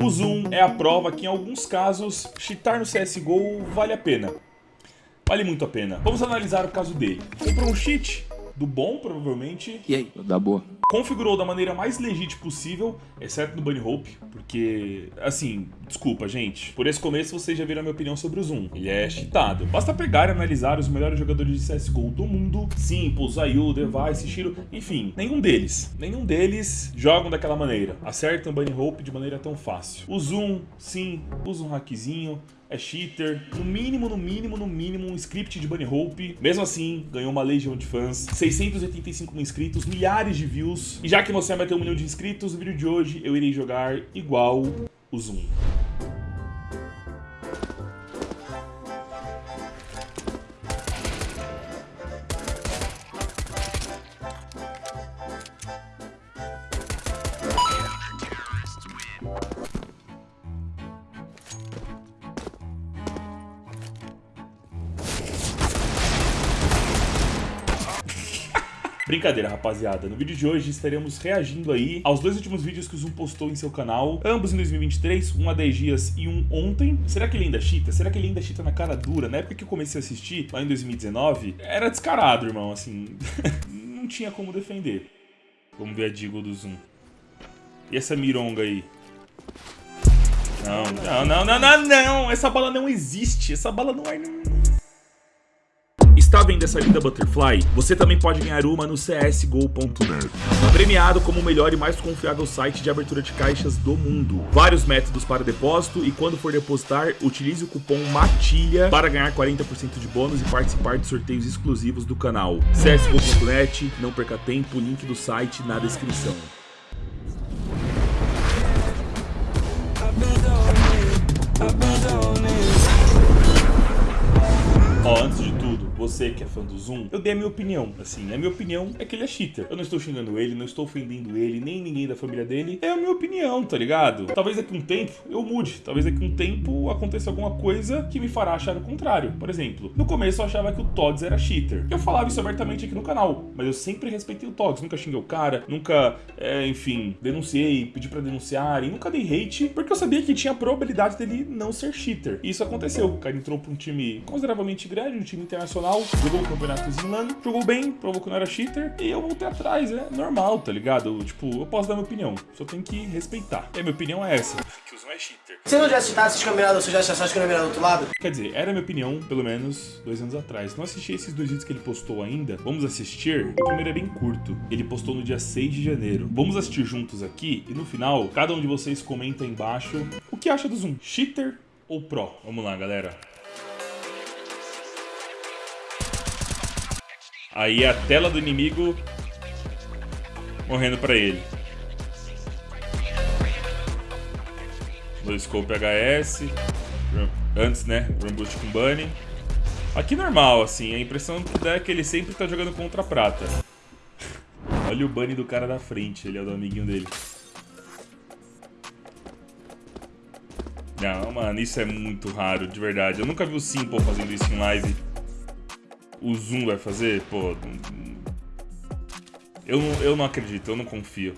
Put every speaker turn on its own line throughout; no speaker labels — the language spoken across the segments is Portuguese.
O Zoom é a prova que em alguns casos, cheatar no CSGO vale a pena. Vale muito a pena. Vamos analisar o caso dele. Comprou um cheat, do bom, provavelmente.
E aí? Da boa.
Configurou da maneira mais legítima possível, exceto no Bunny Hope, porque, assim, desculpa, gente. Por esse começo vocês já viram a minha opinião sobre o Zoom. Ele é cheatado. Basta pegar e analisar os melhores jogadores de CSGO do mundo. Simple, Zayu, Device, Shiro, enfim, nenhum deles. Nenhum deles jogam daquela maneira. Acertam Bunny Hope de maneira tão fácil. O Zoom, sim, usa um hackzinho, é cheater, no mínimo, no mínimo, no mínimo, um script de Bunny Hope. Mesmo assim, ganhou uma legião de fãs, 685 mil inscritos, milhares de views. E já que você vai ter um milhão de inscritos, no vídeo de hoje eu irei jogar igual o Zoom. Brincadeira, rapaziada. No vídeo de hoje estaremos reagindo aí aos dois últimos vídeos que o Zoom postou em seu canal, ambos em 2023, um há 10 dias e um ontem. Será que ele ainda chita? Será que ele ainda chita na cara dura? Na época que eu comecei a assistir, lá em 2019, era descarado, irmão, assim, não tinha como defender. Vamos ver a Digo do Zoom. E essa mironga aí? Não, não, não, não, não, não! Essa bala não existe, essa bala não é... Está vendo essa linda Butterfly? Você também pode ganhar uma no csgo.net. Premiado como o melhor e mais confiável site de abertura de caixas do mundo. Vários métodos para depósito e quando for depositar, utilize o cupom MATILHA para ganhar 40% de bônus e participar de sorteios exclusivos do canal. csgo.net, não perca tempo, link do site na descrição. Ó, antes de você que é fã do Zoom, eu dei a minha opinião. Assim, a minha opinião é que ele é cheater. Eu não estou xingando ele, não estou ofendendo ele, nem ninguém da família dele. É a minha opinião, tá ligado? Talvez daqui um tempo eu mude. Talvez daqui um tempo aconteça alguma coisa que me fará achar o contrário. Por exemplo, no começo eu achava que o Togs era cheater. Eu falava isso abertamente aqui no canal, mas eu sempre respeitei o Togs. Nunca xinguei o cara, nunca, é, enfim, denunciei, pedi pra denunciarem, nunca dei hate, porque eu sabia que tinha a probabilidade dele não ser cheater. E isso aconteceu. O cara entrou pra um time consideravelmente grande, um time internacional jogou o campeonato LAN, jogou bem, provou que não era cheater, e eu voltei atrás, é normal, tá ligado? Tipo, eu posso dar minha opinião, só tem que respeitar. E a minha opinião é essa, que o Zoom é cheater.
Se não já assistisse esses campeonatos, você já achasse que do outro lado?
Quer dizer, era a minha opinião, pelo menos, dois anos atrás. Não assisti esses dois vídeos que ele postou ainda, vamos assistir. O primeiro é bem curto, ele postou no dia 6 de janeiro. Vamos assistir juntos aqui, e no final, cada um de vocês comenta aí embaixo o que acha do Zoom, cheater ou pro. Vamos lá, galera. Aí a tela do inimigo morrendo pra ele. No scope HS. Antes, né? Run com Bunny. Aqui normal, assim. A impressão que dá é que ele sempre tá jogando contra a prata. Olha o Bunny do cara da frente. Ele é o do amiguinho dele. Não, mano, isso é muito raro, de verdade. Eu nunca vi o Simple fazendo isso em live o Zoom vai fazer, pô... Eu não, eu não acredito, eu não confio.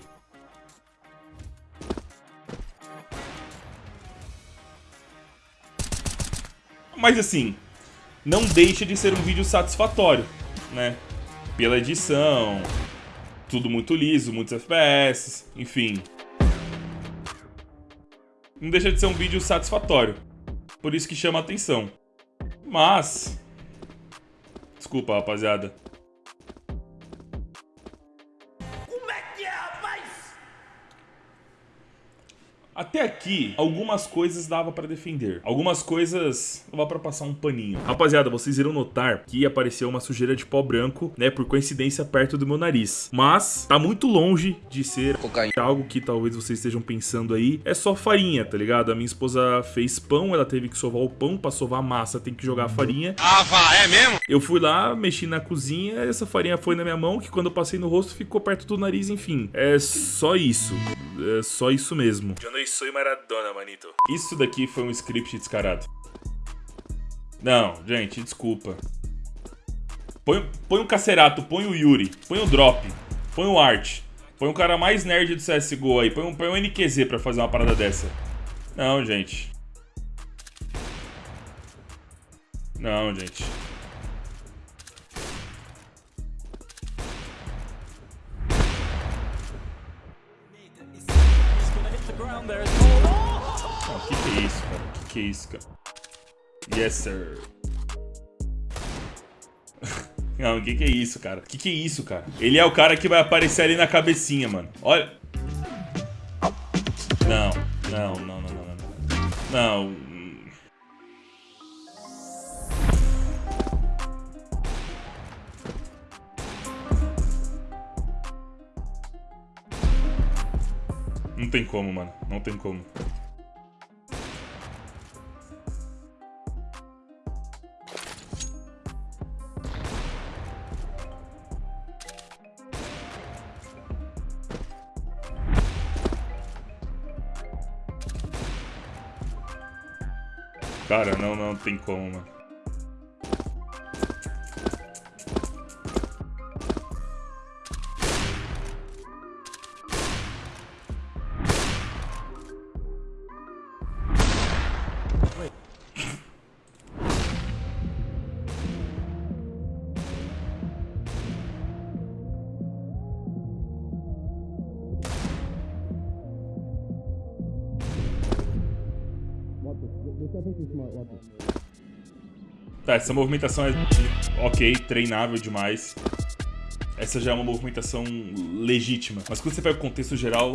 Mas assim, não deixa de ser um vídeo satisfatório, né? Pela edição, tudo muito liso, muitos FPS, enfim. Não deixa de ser um vídeo satisfatório. Por isso que chama atenção. Mas, Desculpa, rapaziada. Até aqui, algumas coisas dava pra defender. Algumas coisas dava pra passar um paninho. Rapaziada, vocês irão notar que apareceu uma sujeira de pó branco, né, por coincidência perto do meu nariz. Mas tá muito longe de ser Cocaína. algo que talvez vocês estejam pensando aí. É só farinha, tá ligado? A minha esposa fez pão, ela teve que sovar o pão. Pra sovar a massa tem que jogar a farinha.
Ah, vá, é mesmo?
Eu fui lá, mexi na cozinha, essa farinha foi na minha mão, que quando eu passei no rosto ficou perto do nariz, enfim. É só isso. É só isso mesmo. Não sou Maradona, manito. Isso daqui foi um script descarado. Não, gente, desculpa. Põe, põe o Cacerato, põe o Yuri, põe o Drop, põe o Art. Põe o cara mais nerd do CSGO aí, põe um, põe um NQZ pra fazer uma parada dessa. Não, gente. Não, gente. Que que é isso, cara? Que que é isso, cara? Yes, sir. Não, o que que é isso, cara? O que que é isso, cara? Ele é o cara que vai aparecer ali na cabecinha, mano. Olha. Não, não, não, não, não, não. Não. Não tem como, mano. Não tem como. Cara, não, não tem como, mano. Tá, essa movimentação é ok, treinável demais. Essa já é uma movimentação legítima. Mas quando você pega o contexto geral,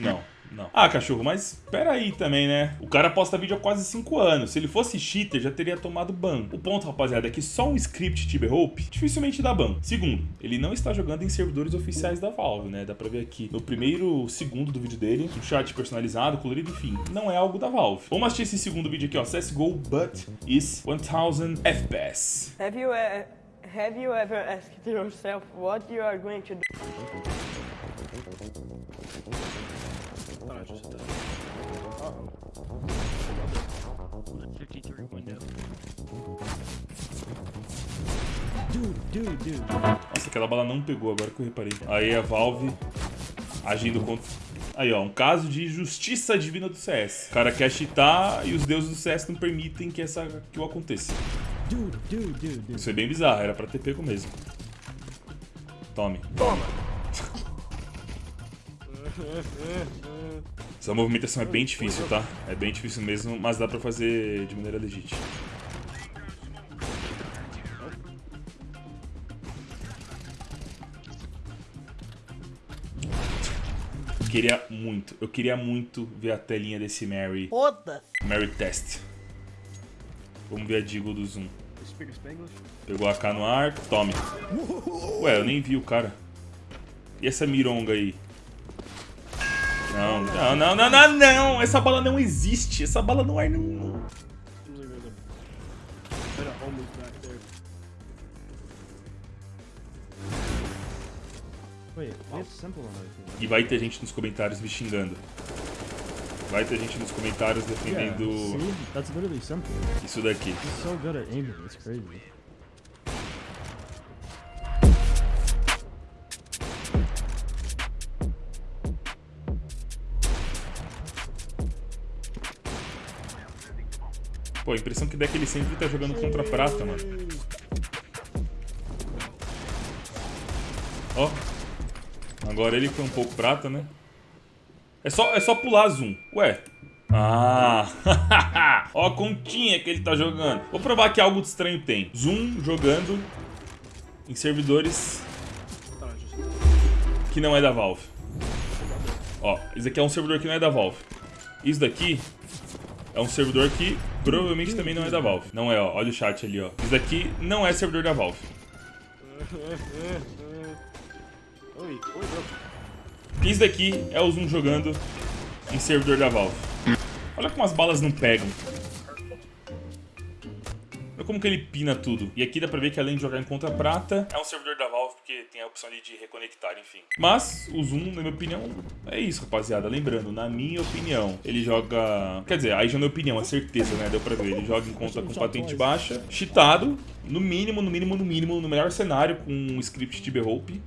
não. Não. Ah, cachorro, mas pera aí também, né? O cara posta vídeo há quase 5 anos. Se ele fosse cheater, já teria tomado ban. O ponto, rapaziada, é que só um script Tiber Hope dificilmente dá ban. Segundo, ele não está jogando em servidores oficiais da Valve, né? Dá pra ver aqui no primeiro segundo do vídeo dele, um chat personalizado, colorido, enfim. Não é algo da Valve. Vamos assistir esse segundo vídeo aqui, ó. CSGO, but is 1000 FPS.
Have you, uh, have you ever asked yourself what you are going to do?
Nossa, aquela bala não pegou, agora que eu reparei. Aí a Valve agindo contra... Aí, ó, um caso de justiça divina do CS. O cara quer cheatar e os deuses do CS não permitem que, essa, que o aconteça. Isso é bem bizarro, era pra ter pego mesmo. Tome.
Toma.
Essa movimentação é bem difícil, tá? É bem difícil mesmo, mas dá pra fazer de maneira legítima. queria muito, eu queria muito ver a telinha desse Mary.
Foda!
Mary Test. Vamos ver a Digo do Zoom. Pegou a K no ar, tome. Ué, eu nem vi o cara. E essa mironga aí? Não, não, não, não, não, não! Essa bala não existe! Essa bala no ar não... E vai ter gente nos comentários me xingando. Vai ter gente nos comentários defendendo isso daqui. Pô, a impressão que dá é que ele sempre tá jogando contra prata, mano. Ó. Agora ele foi um pouco prata, né? É só, é só pular zoom. Ué. Ah. Ó a continha que ele tá jogando. Vou provar que algo de estranho tem. Zoom jogando em servidores que não é da Valve. Ó, isso aqui é um servidor que não é da Valve. Isso daqui é um servidor que provavelmente também não é da Valve. Não é, ó. Olha o chat ali, ó. Isso daqui não é servidor da Valve. Isso daqui é o Zoom jogando em servidor da Valve. Olha como as balas não pegam. Olha como que ele pina tudo. E aqui dá pra ver que além de jogar em contra prata, é um servidor da Valve, porque tem a opção ali de reconectar, enfim. Mas o Zoom, na minha opinião, é isso, rapaziada. Lembrando, na minha opinião, ele joga... Quer dizer, aí já na minha opinião, é certeza, né? Deu pra ver. Ele joga em conta com patente baixa, cheatado, no mínimo, no mínimo, no mínimo, no melhor cenário, com um script Tiber Hope.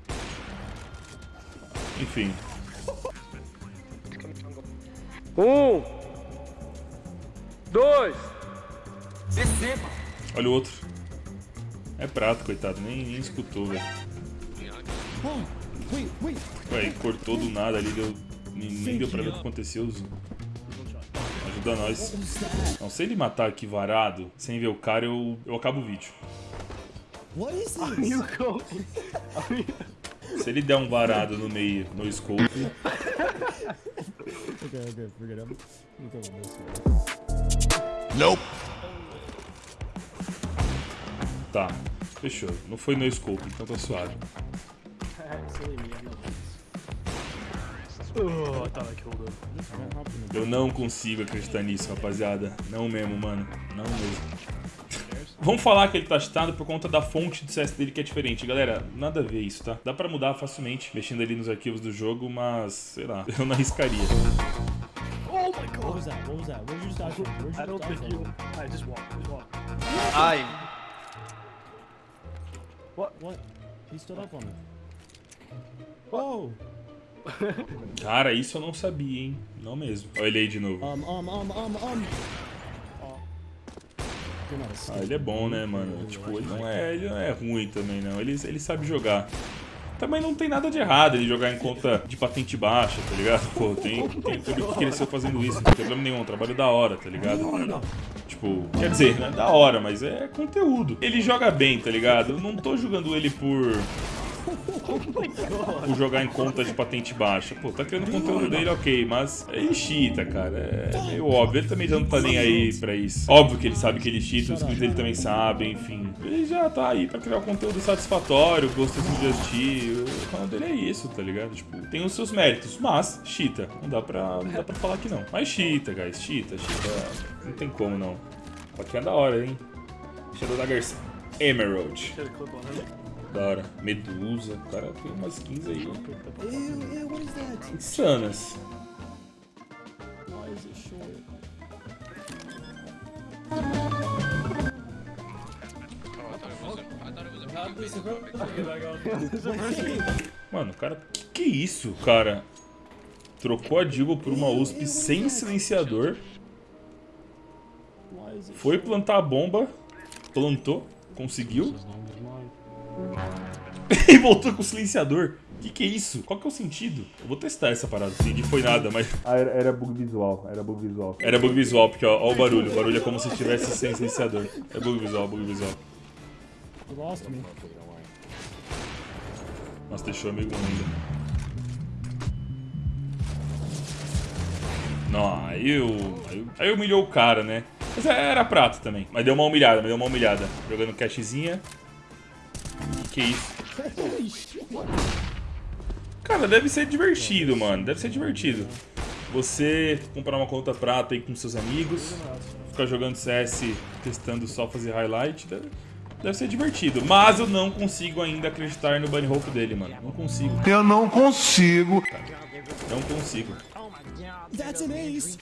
Enfim.
Um,
dois.
Olha o outro. É prato, coitado. Nem, nem escutou, velho. Ué, cortou do nada ali, deu, nem, nem deu pra ver o que aconteceu. Ajuda nós. Não, se ele matar aqui varado, sem ver o cara, eu, eu acabo o vídeo. Se ele der um varado no meio, no scope,
Okay, okay, forget it. I'm gonna go this way.
tá. Fechou. Não foi no scope, então tá suave.
Oh, I thought I killed him.
Don't hop in the
Eu não consigo acreditar nisso, rapaziada. Não mesmo, mano. Não mesmo. Vamos falar que ele tá cheatado por conta da fonte de CS dele que é diferente. Galera, nada a ver isso, tá? Dá pra mudar facilmente, mexendo ali nos arquivos do jogo, mas, sei lá, eu não arriscaria.
Oh my
What
god.
was that? What was that? Where'd you just dodge from? Where'd you
I don't
dodge
think
from?
you. I just walk. Just walk.
Ai,
What?
What? He stood up on it. Oh!
Cara, isso eu não sabia, hein? Não mesmo. Olha ele aí de novo.
Um, um, um,
Ah, ele é bom, né, mano? Tipo, ele não é, ele não é ruim também, não. Ele, ele sabe jogar. Também não tem nada de errado ele jogar em conta de patente baixa, tá ligado? Pô, tem, tem tudo que cresceu fazendo isso, não tem problema nenhum, um trabalho da hora, tá ligado? Tipo, quer dizer, não é da hora, mas é conteúdo. Ele joga bem, tá ligado? Eu não tô jogando ele por. Por jogar em conta de patente baixa. Pô, tá criando conteúdo dele, ok, mas ele cheata, cara. É meio óbvio. Ele também já não tá nem aí pra isso. Óbvio que ele sabe que ele cheata, os inscritos dele também sabem, enfim. Ele já tá aí pra criar um conteúdo satisfatório, gostosinho de assistir. O canal dele é isso, tá ligado? Tipo, tem os seus méritos, mas cheata. Não dá pra, não dá pra falar que não. Mas cheata, guys. Cheata, cheata. Não tem como, não. Aqui é da hora, hein? Shadow da Garça. Emerald. Da hora. Medusa. O cara tem umas skins aí
Ew, ew, what is that?
insanas.
Why is it short?
Mano, o cara. Que que é isso, cara? Trocou a Digo por uma USP sem silenciador. Foi plantar a bomba. Plantou. Conseguiu. e voltou com o silenciador. Que que é isso? Qual que é o sentido? Eu vou testar essa parada. Entendi, foi nada, mas. Ah, era, era bug visual. Era bug visual. Era bug visual, porque ó, ó o barulho. O barulho é como se estivesse sem silenciador. É bug visual, bug visual.
Lost me.
Nossa, deixou amigo ainda. Não, aí eu, aí eu. Aí humilhou o cara, né? Mas era prato também. Mas deu uma humilhada, mas deu uma humilhada. Jogando cashzinha. Que isso? Cara, deve ser divertido, mano. Deve ser divertido. Você comprar uma conta prata aí com seus amigos, ficar jogando CS, testando só fazer highlight, deve, deve ser divertido. Mas eu não consigo ainda acreditar no bunny hope dele, mano. Não consigo.
Eu não consigo.
Não consigo.
That's an ace!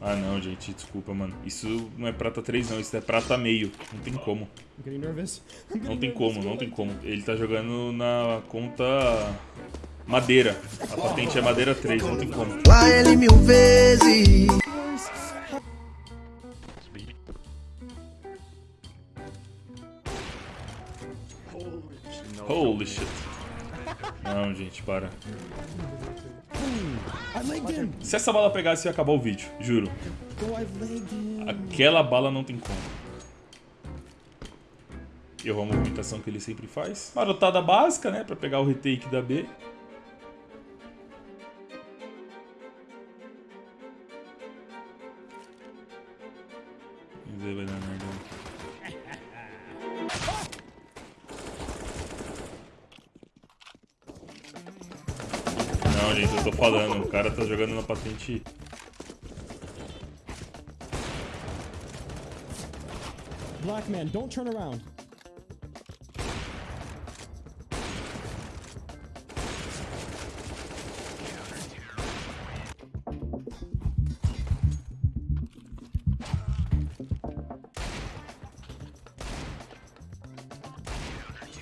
Ah não, gente, desculpa, mano. Isso não é prata 3 não, isso é prata meio. Não tem como. Não tem como, não tem como. Ele tá jogando na conta madeira. A patente é madeira 3, não tem como.
Lá ele mil vezes.
Holy shit. Não, gente, para.
Him!
Se essa bala pegasse, ia acabar o vídeo, juro. Aquela bala não tem como. Errou a movimentação que ele sempre faz. Marotada básica, né? Pra pegar o retake da B. Mas aí vai dar falando. O cara tá jogando na patente
Black man, don't turn around.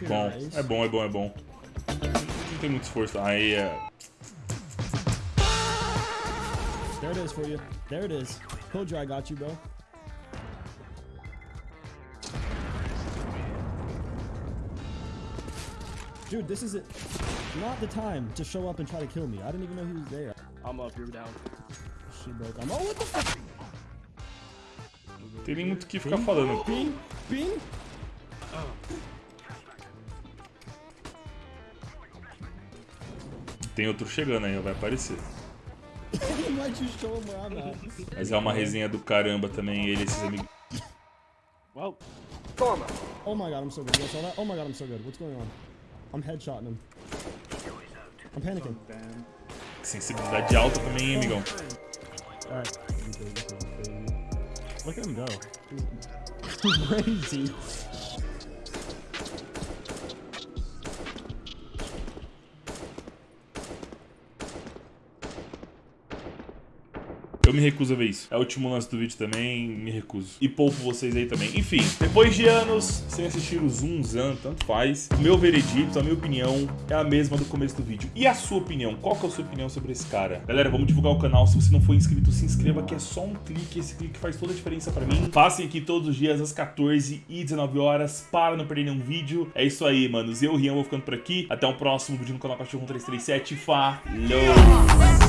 Bom, é bom, é bom, é bom. Não tem muito esforço. Aí é.
There it is for you. There it is. Told you I got you, bro. Dude, this is it. Not the time to show up and try to kill me. I didn't even know he was there.
I'm up, you're down.
She broke. I'm. Oh, what the fuck?
Tem nem muito o que ficar falando.
Bean?
Tem outro chegando aí, vai aparecer. Mas é uma resenha do caramba também, ele e esses amigos.
Well,
Oh my god, I'm so good. You guys saw that? Oh my god, I'm so good. What's going on? I'm headshotting him. I'm panicking.
Sensibilidade alta também, hein, amigão.
Alright. Look at him go. He's crazy.
Eu me recuso a ver isso. É o último lance do vídeo também, me recuso. E poupo vocês aí também. Enfim, depois de anos sem assistir o Zoom Zan, tanto faz. Meu veredito, a minha opinião é a mesma do começo do vídeo. E a sua opinião? Qual que é a sua opinião sobre esse cara? Galera, vamos divulgar o canal. Se você não for inscrito, se inscreva que é só um clique. Esse clique faz toda a diferença pra mim. Façem aqui todos os dias às 14 e 19 horas para não perder nenhum vídeo. É isso aí, manos. Eu, Rian, vou ficando por aqui. Até o próximo vídeo no canal Cachorro 337. Falou!